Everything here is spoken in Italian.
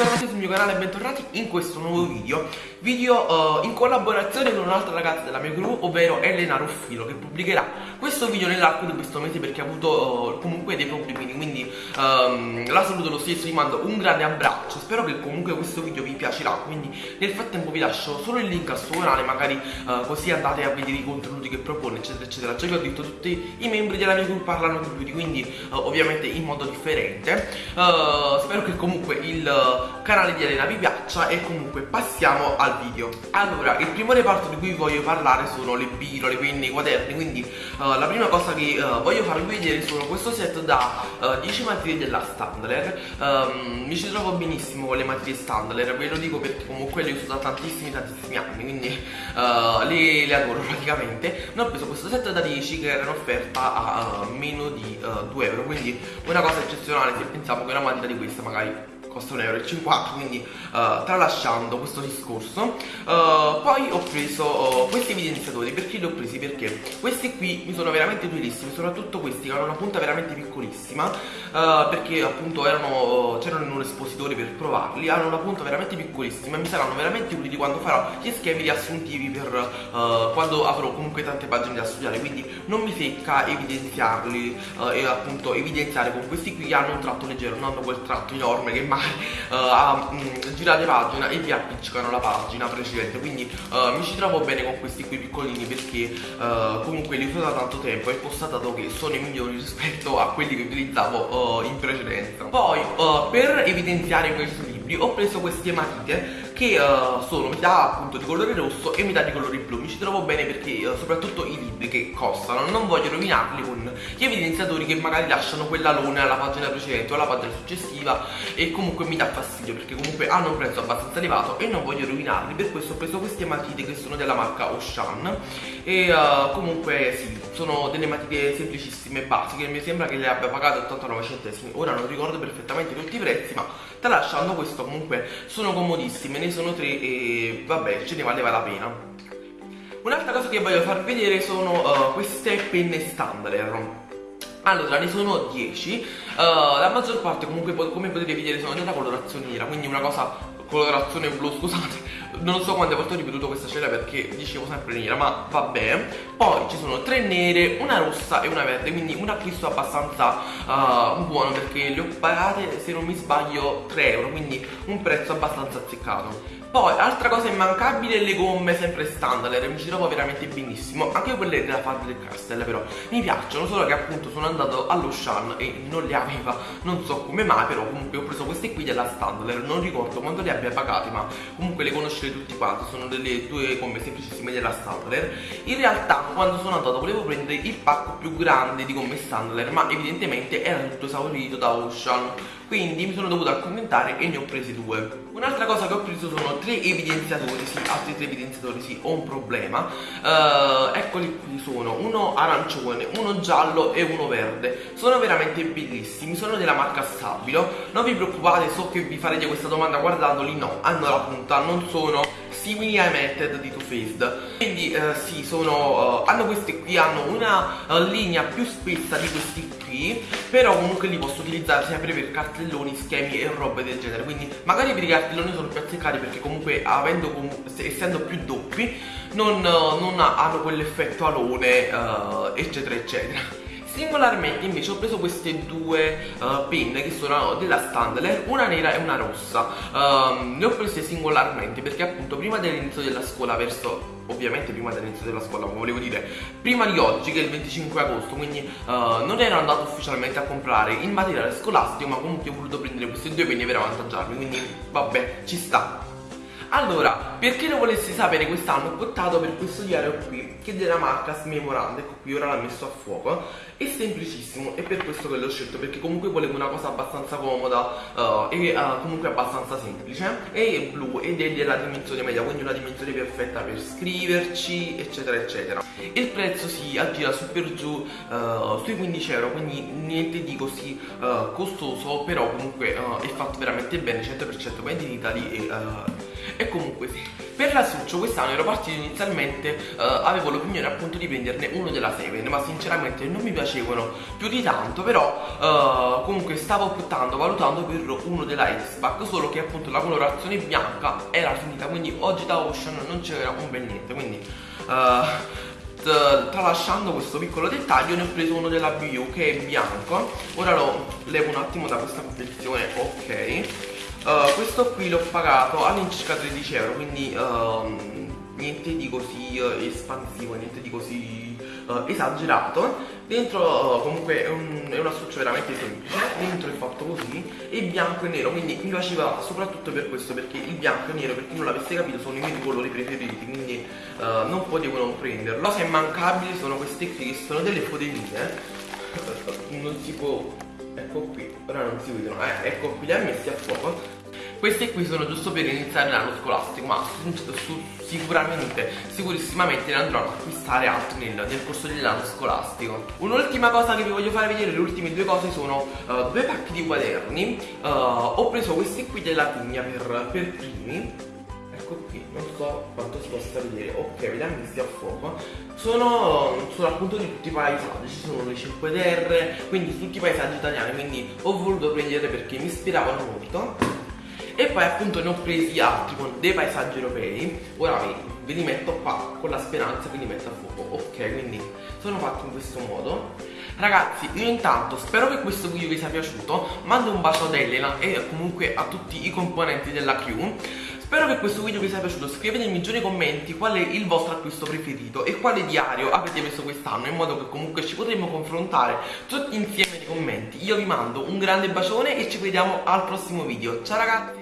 bentornati sul mio canale e bentornati in questo nuovo video. Video uh, in collaborazione con un'altra ragazza della mia crew, ovvero Elena Ruffilo Che pubblicherà questo video nell'arco di questo mese perché ha avuto uh, comunque dei problemi. Quindi um, la saluto lo stesso, vi mando un grande abbraccio. Spero che comunque questo video vi piacerà. Quindi nel frattempo vi lascio solo il link al suo canale Magari uh, così andate a vedere i contenuti che propone eccetera eccetera. Già che ho detto tutti i membri della mia crew parlano di beauty Quindi ovviamente in modo differente. Spero che comunque il canale di Elena vi piaccia e comunque passiamo al video. Allora, il primo reparto di cui voglio parlare sono le birole, quindi i quaderni Quindi uh, la prima cosa che uh, voglio farvi vedere sono questo set da uh, 10 materie della Standler. Um, Mi ci trovo benissimo con le materie Standler, ve lo dico perché comunque le uso da tantissimi tantissimi anni Quindi le, le, adoro praticamente. Ne ho preso questo set da 10 che era in offerta a meno di 2 euro Quindi una cosa eccezionale se pensiamo che una matita di questa magari costa 1,50 euro quindi uh, tralasciando questo discorso uh, poi ho preso uh, questi evidenziatori perché li ho presi? perché questi qui mi sono veramente utilissimi soprattutto questi che hanno una punta veramente piccolissima perché appunto c'erano in un espositore per provarli hanno una punta veramente piccolissima e mi saranno veramente utili quando farò gli schemi riassuntivi per quando avrò comunque tante pagine da studiare quindi non mi secca evidenziarli e appunto evidenziare con questi qui hanno un tratto leggero non hanno quel tratto enorme che mai uh, a um, girare pagina e vi appiccicano la pagina precedente quindi uh, mi ci trovo bene con questi qui piccolini perché uh, comunque li uso da tanto tempo e ho constatato che sono i migliori rispetto a quelli che utilizzavo in precedenza. Poi per evidenziare questi libri ho preso queste matite che uh, sono metà appunto di colore rosso e metà di colore blu. Mi ci trovo bene perché uh, soprattutto i libri che costano. Non voglio rovinarli con gli evidenziatori che magari lasciano quella luna alla pagina precedente o alla pagina successiva e comunque mi dà fastidio perché comunque hanno un prezzo abbastanza elevato e non voglio rovinarli. Per questo ho preso queste matite che sono della marca Ocean e uh, comunque sì sono delle matite semplicissime e basiche. Mi sembra che le abbia pagate 89 centesimi. Ora non ricordo perfettamente tutti i prezzi ma tralasciando questo comunque sono comodissime sono tre e vabbè ce ne valeva la pena. Un'altra cosa che voglio far vedere sono uh, queste penne standard. Allora ne sono 10 uh, la maggior parte comunque come potete vedere sono della colorazione nera quindi una cosa colorazione blu scusate non so quante volte ho ripetuto questa scena perché dicevo sempre nera ma vabbè. Poi ci sono tre nere una rossa e una verde quindi un acquisto abbastanza uh, buono perché le ho pagate se non mi sbaglio 3 euro quindi un prezzo abbastanza azzeccato. Poi, altra cosa immancabile, le gomme sempre standard, mi ci trovo veramente benissimo, anche quelle della Faber Castell però mi piacciono, solo che appunto sono andato allo Shan e non le aveva, non so come mai, però comunque ho preso queste qui della standard, non ricordo quando le abbia pagate, ma comunque le conoscete tutti quanti, sono delle due gomme semplicissime della standard. In realtà quando sono andato volevo prendere il pacco più grande di gomme standard, ma evidentemente era tutto esaurito da Ocean, quindi mi sono dovuto accontentare e ne ho presi due. Un'altra cosa che ho preso sono tre evidenziatori, sì, altri tre evidenziatori, sì, ho un problema. Uh, Eccoli qui sono, uno arancione, uno giallo e uno verde. Sono veramente bellissimi, sono della marca Stabilo. Non vi preoccupate, so che vi farete questa domanda guardandoli, no, hanno la punta, non sono simili ai Method di Too Faced. Quindi uh, sì sono uh, hanno questi qui hanno una linea più spessa di questi qui però comunque li posso utilizzare sempre per cartelloni schemi e robe del genere. Quindi magari per i cartelloni sono più azzeccati perché comunque avendo essendo più doppi non, non hanno quell'effetto alone eccetera eccetera Singolarmente invece ho preso queste due uh, penne che sono della Standler, una nera e una rossa um, Le ho prese singolarmente perché appunto prima dell'inizio della scuola verso ovviamente prima dell'inizio della scuola, volevo dire, prima di oggi che è il 25 agosto, quindi uh, non ero andato ufficialmente a comprare il materiale scolastico, ma comunque ho voluto prendere queste due penne per avvantaggiarmi, quindi vabbè, ci sta. Allora, per chi lo volesse sapere quest'anno ho optato per questo diario qui che è della marca Smemorand, ecco qui ora l'ho messo a fuoco. È semplicissimo e per questo che l'ho scelto perché comunque volevo una cosa abbastanza comoda uh, e uh, comunque abbastanza semplice. È blu ed è della dimensione media quindi una dimensione perfetta per scriverci eccetera eccetera. Il prezzo si aggira su per giù uh, sui 15 euro quindi niente di così costoso però comunque è fatto veramente bene 100% made in Italy e e comunque sì per l'astuccio quest'anno ero partito inizialmente uh, avevo l'opinione appunto di prenderne uno della Seven ma sinceramente non mi piacevano più di tanto però uh, comunque stavo optando valutando per uno della X-Pac solo che appunto la colorazione bianca era finita quindi oggi da Ocean non c'era un bel niente quindi uh, tralasciando questo piccolo dettaglio ne ho preso uno della BU che è bianco. Ora lo levo un attimo da questa confezione ok uh, questo qui l'ho pagato all'incirca 13 euro quindi uh, niente di così uh, espansivo niente di così esagerato. Dentro comunque è, un, è una structura veramente semplice dentro è fatto così e bianco e nero quindi mi piaceva soprattutto per questo perché il bianco e nero per chi non l'avesse capito sono i miei colori preferiti quindi non potevo non prenderlo. Cose immancabili sono queste qui che sono delle fodeline non si può ecco qui ora non si vedono eh, ecco qui li ha messi a fuoco. Queste qui sono giusto per iniziare l'anno scolastico ma sicuramente sicuramente ne andrò ad acquistare altri nel, nel corso dell'anno scolastico. Un'ultima cosa che vi voglio fare vedere le ultime due cose sono uh, due pacchi di quaderni. Uh, ho preso questi qui della Tigna per, per primi ecco qui non so quanto si possa vedere. Ok vediamo che stia a fuoco sono, sono appunto di tutti i paesaggi ci sono le 5 terre quindi tutti i paesaggi italiani quindi ho voluto prendere perché mi ispiravano molto. E poi appunto ne ho presi altri con dei paesaggi europei. Ora ve, ve li metto qua con la speranza che li metto a fuoco. Ok quindi sono fatti in questo modo. Ragazzi io intanto spero che questo video vi sia piaciuto. Mando un bacio ad Elena e comunque a tutti i componenti della crew Spero che questo video vi sia piaciuto, scrivetemi giù nei commenti qual è il vostro acquisto preferito e quale diario avete messo quest'anno in modo che comunque ci potremmo confrontare tutti insieme nei commenti. Io vi mando un grande bacione e ci vediamo al prossimo video. Ciao ragazzi!